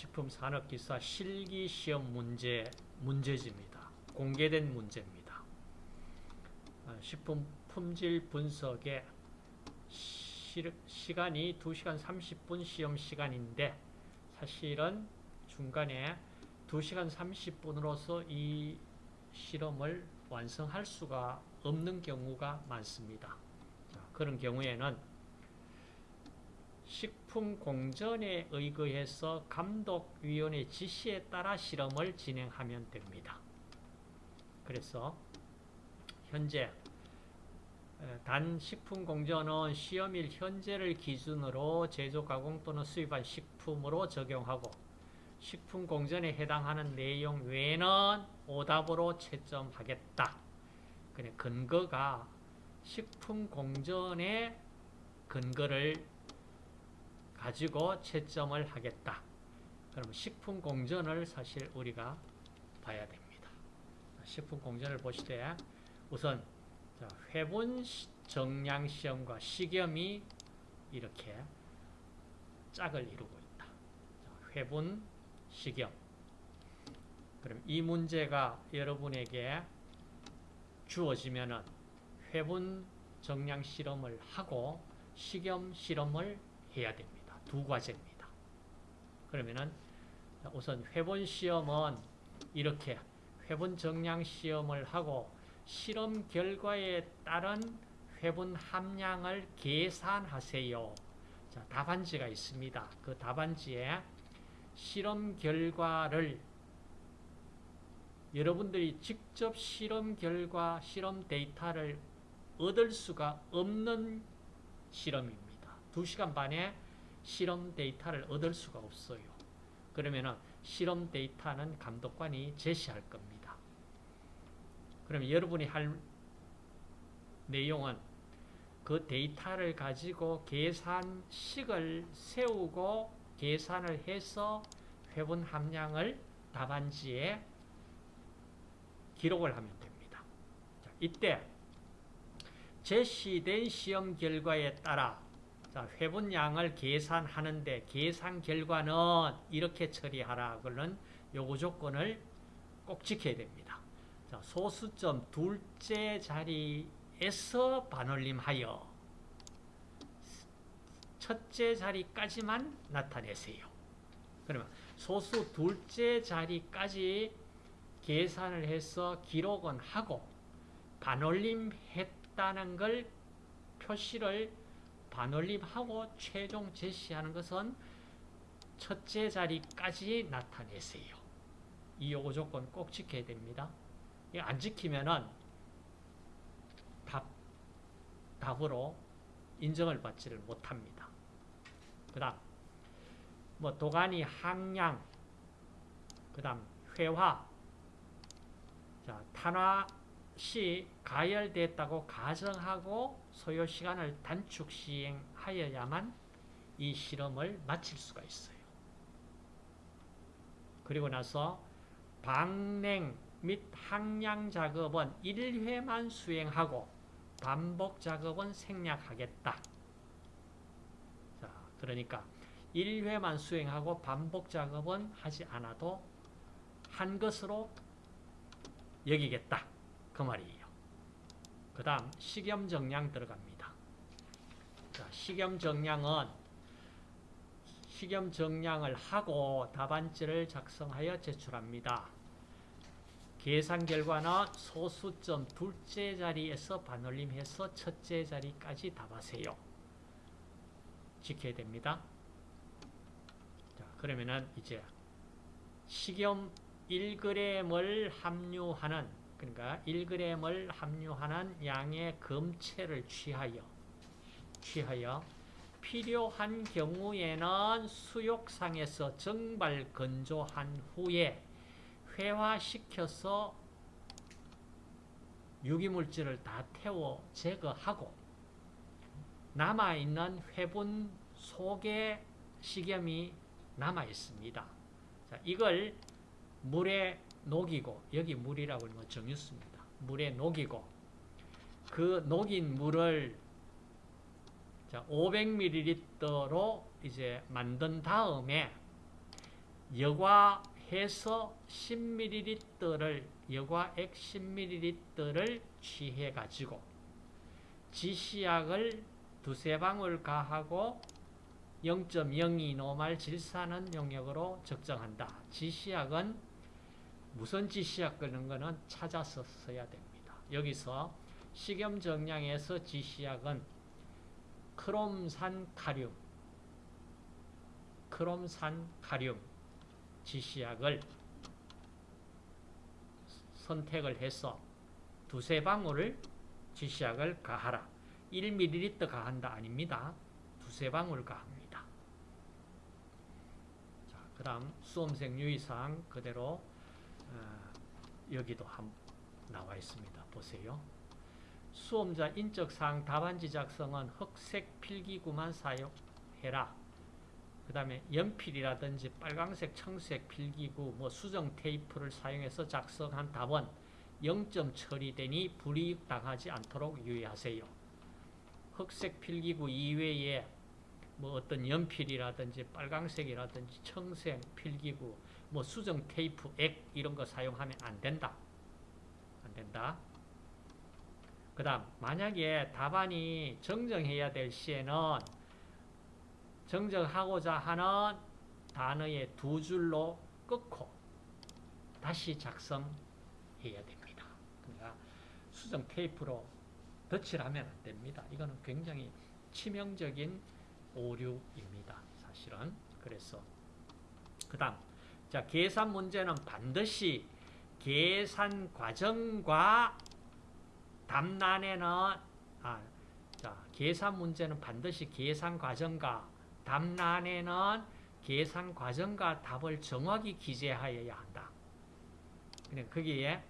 식품산업기사 실기시험 문제, 문제집니다. 공개된 문제입니다. 어, 식품 품질 분석의 시, 시간이 2시간 30분 시험 시간인데 사실은 중간에 2시간 30분으로서 이 실험을 완성할 수가 없는 경우가 많습니다. 자, 그런 경우에는 식품공전에 의거해서 감독위원회 지시에 따라 실험을 진행하면 됩니다. 그래서 현재 단 식품공전은 시험일 현재를 기준으로 제조, 가공 또는 수입한 식품으로 적용하고 식품공전에 해당하는 내용 외에는 오답으로 채점하겠다. 근거가 식품공전의 근거를 가지고 채점을 하겠다. 그럼 식품 공전을 사실 우리가 봐야 됩니다. 식품 공전을 보실 때 우선 회분 정량 시험과 식염이 이렇게 짝을 이루고 있다. 회분, 식염. 그럼 이 문제가 여러분에게 주어지면은 회분 정량 실험을 하고 식염 실험을 해야 됩니다. 두 과제입니다. 그러면은 우선 회분 시험은 이렇게 회분 정량 시험을 하고 실험 결과에 따른 회분 함량을 계산하세요. 자, 답안지가 있습니다. 그 답안지에 실험 결과를 여러분들이 직접 실험 결과, 실험 데이터를 얻을 수가 없는 실험입니다. 2시간 반에 실험 데이터를 얻을 수가 없어요. 그러면 실험 데이터는 감독관이 제시할 겁니다. 그러면 여러분이 할 내용은 그 데이터를 가지고 계산식을 세우고 계산을 해서 회분 함량을 답안지에 기록을 하면 됩니다. 자, 이때 제시된 시험 결과에 따라 자, 회분량을 계산하는데 계산 결과는 이렇게 처리하라. 그는 요구 조건을 꼭 지켜야 됩니다. 자, 소수점 둘째 자리에서 반올림하여 첫째 자리까지만 나타내세요. 그러면 소수 둘째 자리까지 계산을 해서 기록은 하고 반올림했다는 걸 표시를 반올림하고 최종 제시하는 것은 첫째 자리까지 나타내세요. 이 요구 조건 꼭 지켜야 됩니다. 안 지키면은 답, 답으로 인정을 받지를 못합니다. 그 다음, 뭐, 도가니 항량, 그 다음, 회화, 자, 탄화 시 가열됐다고 가정하고 소요 시간을 단축 시행하여야만 이 실험을 마칠 수가 있어요. 그리고 나서 방냉 및 항량 작업은 1회만 수행하고 반복 작업은 생략하겠다. 자, 그러니까 1회만 수행하고 반복 작업은 하지 않아도 한 것으로 여기겠다. 그 말이에요. 그 다음 식염 정량 들어갑니다. 자, 식염 정량은 식염 정량을 하고 답안지를 작성하여 제출합니다. 계산 결과는 소수점 둘째 자리에서 반올림해서 첫째 자리까지 답하세요. 지켜야 됩니다. 자, 그러면은 이제 식염 1g을 함유하는 그러니까 1g을 함유하는 양의 검체를 취하여 취하여 필요한 경우에는 수욕상에서 정발 건조한 후에 회화시켜서 유기물질을 다 태워 제거하고 남아있는 회분 속에 식염이 남아있습니다. 자, 이걸 물에 녹이고 여기 물이라고 건 정유수입니다. 물에 녹이고 그 녹인 물을 500ml로 이제 만든 다음에 여과해서 10ml를 여과액 10ml를 취해 가지고 지시약을 두세 방울 가하고 0.02 노말 질산은 용역으로 적정한다. 지시약은 무슨 지시약 끄는 거는 찾아서 써야 됩니다. 여기서 식염 정량에서 지시약은 크롬산 카륨, 크롬산 카륨 지시약을 선택을 해서 두세 방울을 지시약을 가하라. 1ml 가한다 아닙니다. 두세 방울 가합니다. 자, 그 다음 수험생 유의사항 그대로 어, 여기도 한, 나와 있습니다. 보세요. 수험자 인적사항 답안지 작성은 흑색 필기구만 사용해라. 그 다음에 연필이라든지 빨강색, 청색 필기구, 뭐 수정 테이프를 사용해서 작성한 답은 0점 처리되니 불이익 당하지 않도록 유의하세요. 흑색 필기구 이외에 뭐 어떤 연필이라든지 빨강색이라든지 청색 필기구, 뭐 수정 테이프, 액 이런 거 사용하면 안 된다. 안 된다. 그 다음 만약에 답안이 정정해야 될 시에는 정정하고자 하는 단어의 두 줄로 끊고 다시 작성해야 됩니다. 그러니까 수정 테이프로 덧칠 하면 안 됩니다. 이거는 굉장히 치명적인 오류입니다. 사실은. 그래서 그 다음 자 계산 문제는 반드시 계산 과정과 답란에는 아, 자 계산 문제는 반드시 계산 과정과 답란에는 계산 과정과 답을 정확히 기재하여야 한다. 그러니까 거기에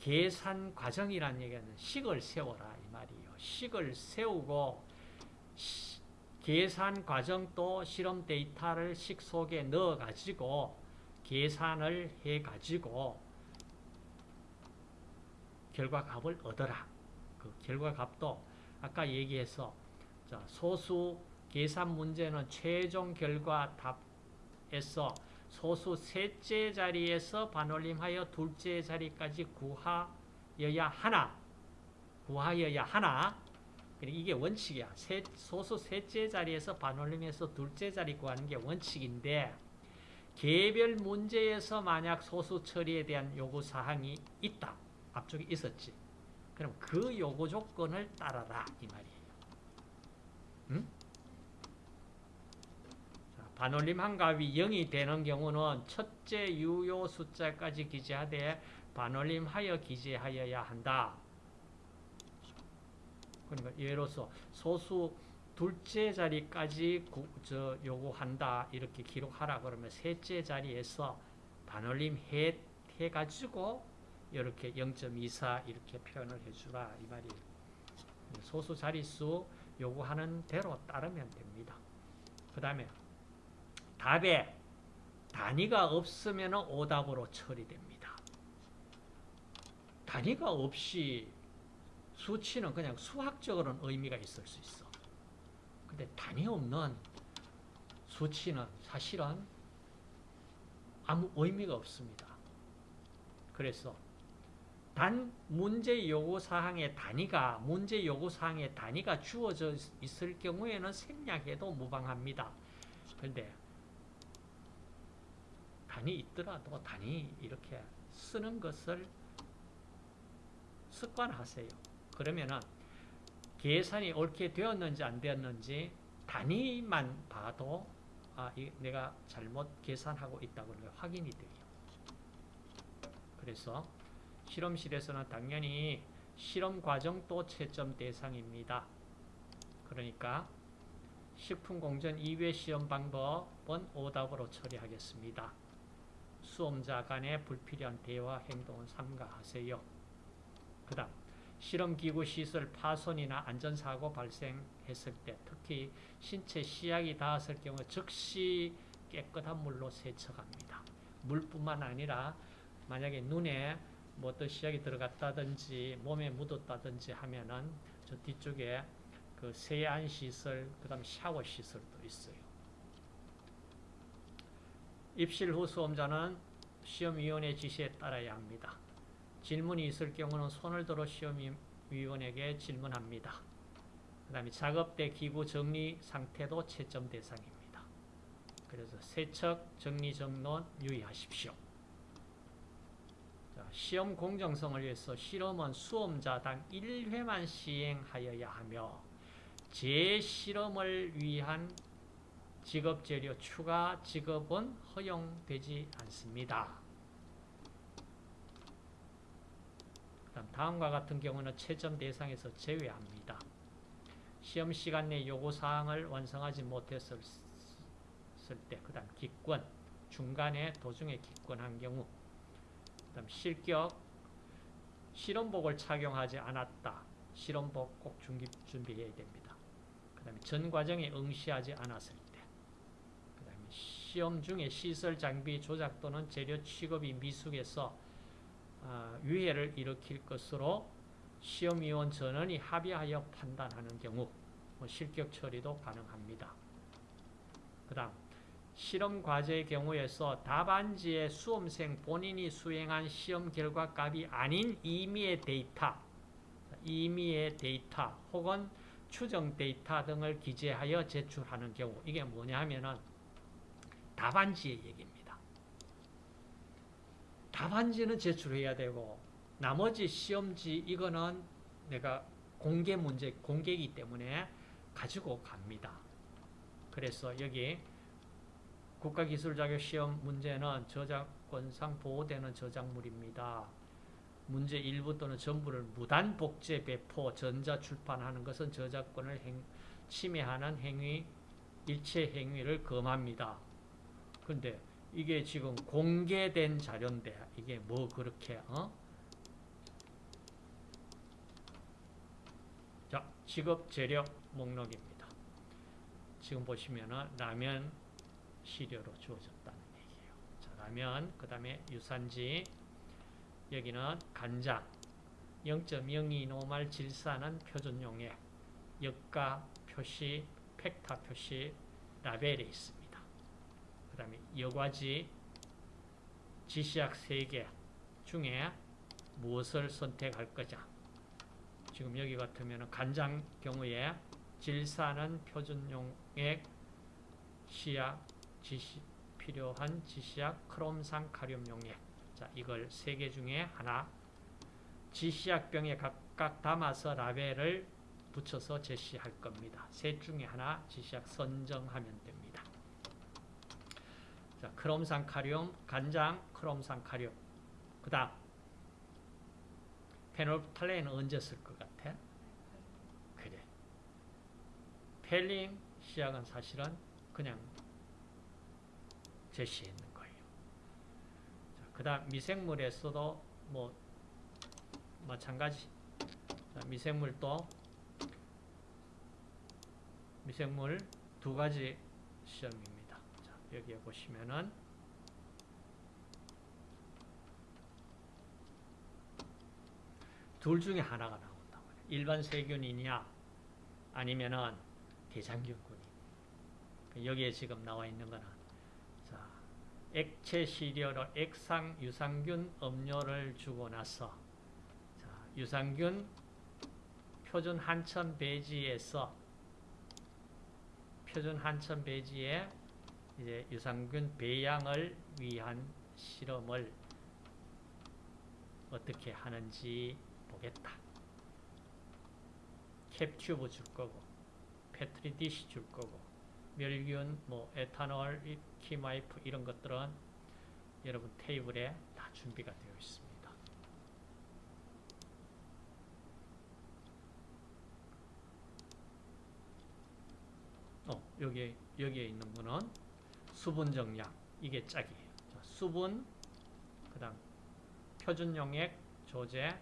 계산 과정이라는 얘기는 식을 세워라 이 말이에요. 식을 세우고 시, 계산 과정도 실험 데이터를 식 속에 넣어 가지고 계산을 해 가지고 결과값을 얻어라. 그 결과값도 아까 얘기해서 자, 소수 계산 문제는 최종 결과 답에서 소수 셋째 자리에서 반올림하여 둘째 자리까지 구하여야 하나 구하여야 하나 이게 원칙이야. 세, 소수 셋째 자리에서 반올림해서 둘째 자리 구하는 게 원칙인데 개별 문제에서 만약 소수 처리에 대한 요구사항이 있다. 앞쪽에 있었지. 그럼 그 요구 조건을 따라라 이 말이에요. 응? 자, 반올림 한값이 0이 되는 경우는 첫째 유효 숫자까지 기재하되 반올림하여 기재하여야 한다. 그러니까 예로서 소수 둘째 자리까지 구, 저 요구한다 이렇게 기록하라 그러면 셋째 자리에서 반올림 해, 해가지고 이렇게 0.24 이렇게 표현을 해주라 이 말이 소수 자릿수 요구하는 대로 따르면 됩니다. 그 다음에 답에 단위가 없으면 오답으로 처리됩니다. 단위가 없이 수치는 그냥 수학적으로는 의미가 있을 수 있어. 근데 단위 없는 수치는 사실은 아무 의미가 없습니다. 그래서 단 문제 요구 사항의 단위가 문제 요구 사항의 단위가 주어져 있을 경우에는 생략해도 무방합니다. 그런데 단위 있더라도 단위 이렇게 쓰는 것을 습관하세요. 그러면은 계산이 옳게 되었는지 안 되었는지 단위만 봐도 아, 내가 잘못 계산하고 있다고 확인이 돼요. 그래서 실험실에서는 당연히 실험 과정도 채점 대상입니다. 그러니까 식품공전 2회 시험 방법은 오답으로 처리하겠습니다. 수험자 간의 불필요한 대화 행동은 삼가하세요. 그 다음 실험기구 시설 파손이나 안전사고 발생했을 때 특히 신체 시약이 닿았을 경우 즉시 깨끗한 물로 세척합니다. 물뿐만 아니라 만약에 눈에 뭐 어떤 시약이 들어갔다든지 몸에 묻었다든지 하면은 저 뒤쪽에 그 세안 시설, 그 다음 샤워 시설도 있어요. 입실 후 수험자는 시험위원회 지시에 따라야 합니다. 질문이 있을 경우는 손을 들어 시험위원에게 질문합니다. 그 다음에 작업대 기구 정리 상태도 채점 대상입니다. 그래서 세척, 정리, 정론 유의하십시오. 자, 시험 공정성을 위해서 실험은 수험자당 1회만 시행하여야 하며 재실험을 위한 직업재료 추가 직업은 허용되지 않습니다. 그 다음 다음과 같은 경우는 채점 대상에서 제외합니다. 시험 시간 내 요구사항을 완성하지 못했을 때, 그 다음 기권, 중간에 도중에 기권한 경우, 그 다음 실격, 실험복을 착용하지 않았다. 실험복 꼭 준비, 준비해야 됩니다. 그 다음에 전 과정에 응시하지 않았을 때, 그 다음에 시험 중에 시설 장비 조작 또는 재료 취급이 미숙해서 어, 유해를 일으킬 것으로 시험위원 전원이 합의하여 판단하는 경우 뭐 실격 처리도 가능합니다. 그 다음 실험 과제의 경우에서 답안지에 수험생 본인이 수행한 시험 결과 값이 아닌 임의의 데이터, 임의의 데이터 혹은 추정 데이터 등을 기재하여 제출하는 경우 이게 뭐냐 하면은 답안지의 얘기입니다. 답안지는 제출해야 되고 나머지 시험지 이거는 내가 공개 문제, 공개이기 때문에 가지고 갑니다. 그래서 여기 국가기술자격시험 문제는 저작권상 보호되는 저작물입니다. 문제 일부 또는 전부를 무단 복제, 배포, 전자 출판하는 것은 저작권을 행, 침해하는 행위, 일체 행위를 금합니다. 그런데 이게 지금 공개된 자료인데 이게 뭐 그렇게 어? 자, 직업 재료 목록입니다. 지금 보시면은 라면 시료로 주어졌다는 얘기예요. 자, 라면 그 다음에 유산지 여기는 간장 0.02 노말 질산은 표준용액 역가 표시 팩타 표시 라벨에 있습니다. 그 다음에 여과지 지시약 3개 중에 무엇을 선택할 거냐 지금 여기 같으면 간장 경우에 질산은 표준용액 시약 지시 필요한 지시약 크롬산 카륨 용액 자 이걸 세개 중에 하나 지시약 병에 각각 담아서 라벨을 붙여서 제시할 겁니다. 셋 중에 하나 지시약 선정하면 됩니다. 자, 크롬산 카륨, 간장, 크롬산 카륨. 그 다음, 페놀프탈레인은 언제 쓸 것 같아? 그래. 펠링 시약은 사실은 그냥 제시했는 거예요. 그 다음, 미생물에서도 뭐, 마찬가지. 자, 미생물도 미생물 두 가지 시험입니다. 여기에 보시면은 둘 중에 하나가 나온다고 해요. 일반 세균이냐 아니면은 대장균군이. 여기에 지금 나와 있는 거는 자, 액체 시료로 액상 유산균 음료를 주고 나서 자, 유산균 표준 한천 배지에서 표준 한천 배지에 이제 유산균 배양을 위한 실험을 어떻게 하는지 보겠다. cap tube 줄 거고, petri dish 줄 거고, 멸균, 뭐 에탄올, 킴와이프 이런 것들은 여러분 테이블에 다 준비가 되어 있습니다. 어, 여기 여기에 있는 거는 수분 정량 이게 짝이에요. 자, 수분 그 다음 표준 용액 조제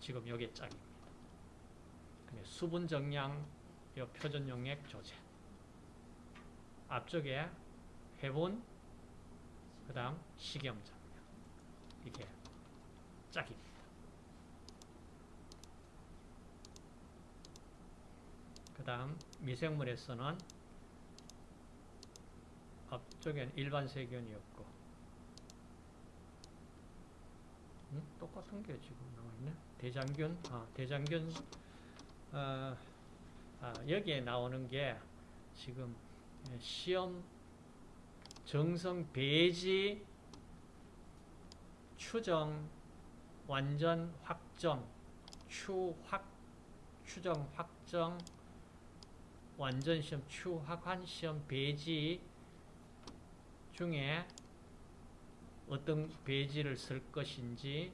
지금 여기 짝입니다. 수분 정량 요 표준 용액 조제 앞쪽에 해분 그 다음 식염 정량 이게 짝입니다. 그 다음 미생물에서는 앞쪽에는 일반 세균이었고. 음? 똑같은 게 지금 나와있네. 대장균? 아, 대장균. 어, 아, 여기에 나오는 게 지금 시험 정성 배지 추정 완전 확정 추확 추정 확정 완전 시험 추확한 시험 배지 중에 어떤 배지를 쓸 것인지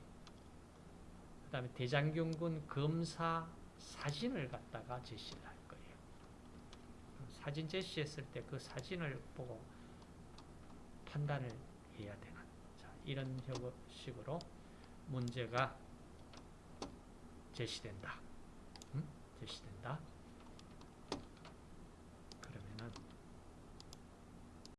그 다음에 대장균군 검사 사진을 갖다가 제시를 할 거예요. 사진 제시했을 때 그 사진을 보고 판단을 해야 되는 자, 이런 식으로 문제가 제시된다.